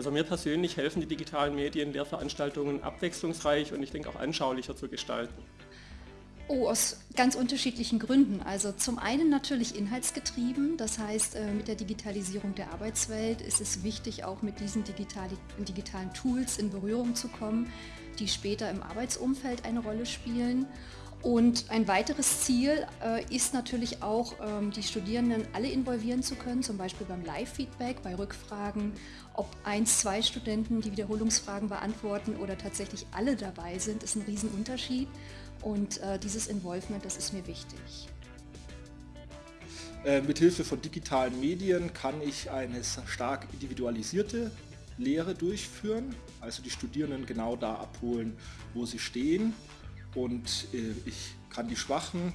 Also mir persönlich helfen die digitalen Medien, Lehrveranstaltungen abwechslungsreich und ich denke auch anschaulicher zu gestalten. Oh, aus ganz unterschiedlichen Gründen. Also zum einen natürlich inhaltsgetrieben, das heißt äh, mit der Digitalisierung der Arbeitswelt ist es wichtig, auch mit diesen digitalen Tools in Berührung zu kommen, die später im Arbeitsumfeld eine Rolle spielen. Und ein weiteres Ziel äh, ist natürlich auch, ähm, die Studierenden alle involvieren zu können, zum Beispiel beim Live-Feedback, bei Rückfragen, ob eins, zwei Studenten die Wiederholungsfragen beantworten oder tatsächlich alle dabei sind, ist ein Riesenunterschied. Und äh, dieses Involvement, das ist mir wichtig. Äh, mithilfe von digitalen Medien kann ich eine stark individualisierte Lehre durchführen, also die Studierenden genau da abholen, wo sie stehen und äh, ich kann die Schwachen,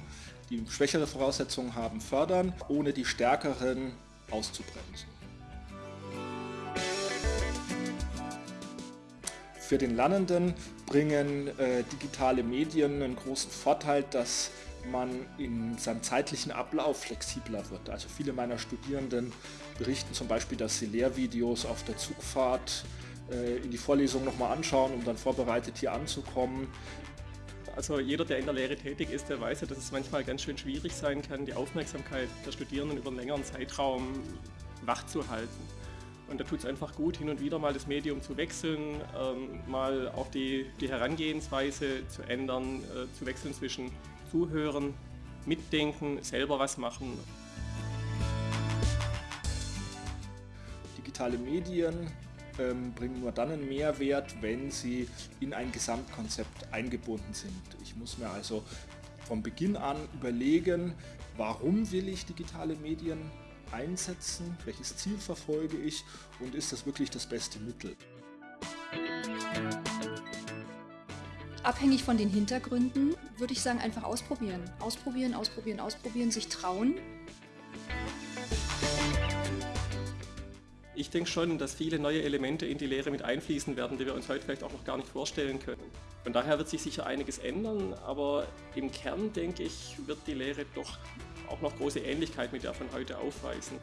die schwächere Voraussetzungen haben, fördern, ohne die Stärkeren auszubremsen. Für den Lernenden bringen äh, digitale Medien einen großen Vorteil, dass man in seinem zeitlichen Ablauf flexibler wird. Also viele meiner Studierenden berichten zum Beispiel, dass sie Lehrvideos auf der Zugfahrt äh, in die Vorlesung nochmal anschauen, um dann vorbereitet hier anzukommen. Also jeder, der in der Lehre tätig ist, der weiß ja, dass es manchmal ganz schön schwierig sein kann, die Aufmerksamkeit der Studierenden über einen längeren Zeitraum wach zu halten. Und da tut es einfach gut, hin und wieder mal das Medium zu wechseln, ähm, mal auch die, die Herangehensweise zu ändern, äh, zu wechseln zwischen Zuhören, Mitdenken, selber was machen. Digitale Medien ähm, bringen nur dann einen Mehrwert, wenn sie in ein Gesamtkonzept eingebunden sind. Ich muss mir also von Beginn an überlegen, warum will ich digitale Medien einsetzen, welches Ziel verfolge ich und ist das wirklich das beste Mittel. Abhängig von den Hintergründen würde ich sagen, einfach ausprobieren. Ausprobieren, ausprobieren, ausprobieren, sich trauen. Ich denke schon, dass viele neue Elemente in die Lehre mit einfließen werden, die wir uns heute vielleicht auch noch gar nicht vorstellen können. Von daher wird sich sicher einiges ändern, aber im Kern, denke ich, wird die Lehre doch auch noch große Ähnlichkeit mit der von heute aufweisen.